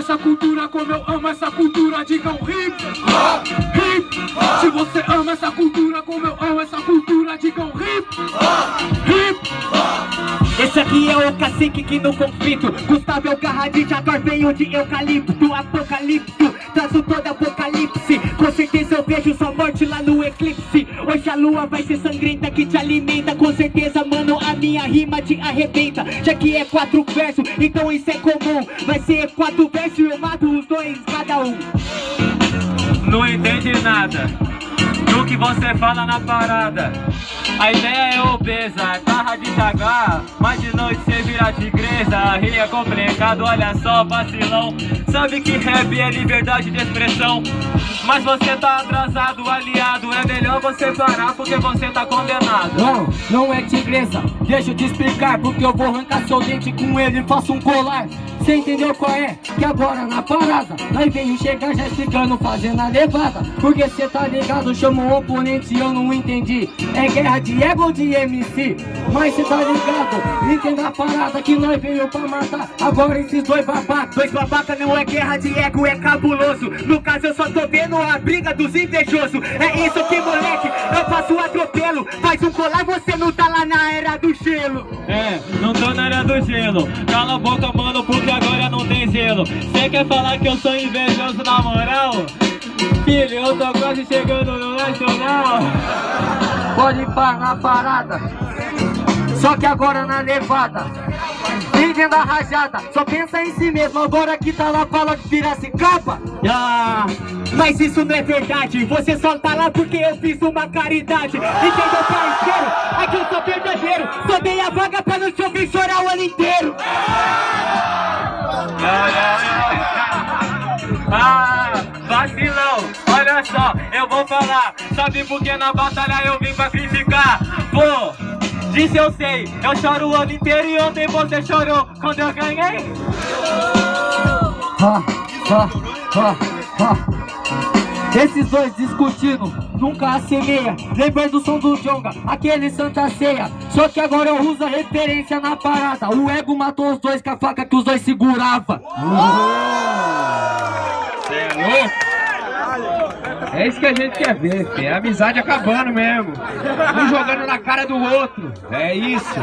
essa cultura como eu amo essa cultura, digam hip hop, hip hop. Se você ama essa cultura como eu amo essa cultura, digam hip hop, hip hop. Esse aqui é o cacique que no conflito Gustavo é o garra de jaguar, veio de eucalipto Apocalipto, traço todo apocalipse vejo sua morte lá no eclipse. Hoje a lua vai ser sangrenta que te alimenta. Com certeza, mano, a minha rima te arrebenta. Já que é quatro versos, então isso é comum. Vai ser quatro versos e eu mato os dois, cada um. Não entende nada do que você fala na parada A ideia é obesa, barra de jagar Mas de noite cê vira tigresa Rir é complicado, olha só, vacilão. Sabe que rap é liberdade de expressão. Mas você tá atrasado, aliado. É melhor você parar porque você tá condenado. Não, não é tigresa, deixa eu te explicar Porque eu vou arrancar seu dente com ele. E faço um colar Cê entendeu qual é? Que agora na parada Nós veio chegar já explicando, fazendo a levada. Porque cê tá ligado, chama o oponente e eu não entendi. É guerra de ego ou de MC? Mas cê tá ligado, entenda a parada que nós veio pra matar. Agora esses dois babacas Dois babaca não é guerra de ego, é cabuloso. No caso eu só tô vendo a briga dos invejosos. É isso que moleque, eu faço atropelo. Faz um colar, você não tá lá na era do gelo. É, não tô na área do gelo. Cala a boca, mano, porque agora não tem gelo. Cê quer falar que eu sou invejoso na moral? Filho, eu tô quase chegando no Nacional. Pode parar na parada. Só que agora na levada. Vivendo a rajada. Só pensa em si mesmo. Agora que tá lá fala que capa ah, Mas isso não é verdade. Você só tá lá porque eu fiz uma caridade. Entendeu parceiro? Aqui eu sou verdadeiro. Só dei a vaga pra não te ouvir chorar o ano inteiro vacilão, olha só, eu vou falar Sabe por que na batalha eu vim pra criticar? Pô, disse eu sei, eu choro o ano inteiro e ontem você chorou quando eu ganhei? Ha, ha, ha, ha. Esses dois discutindo, nunca assemelha Lembrando do som do Jonga, aquele Santa Ceia Só que agora eu uso a referência na parada O ego matou os dois com a faca que os dois segurava Cê é louco? É isso que a gente quer ver. É amizade acabando mesmo. Um jogando na cara do outro. É isso.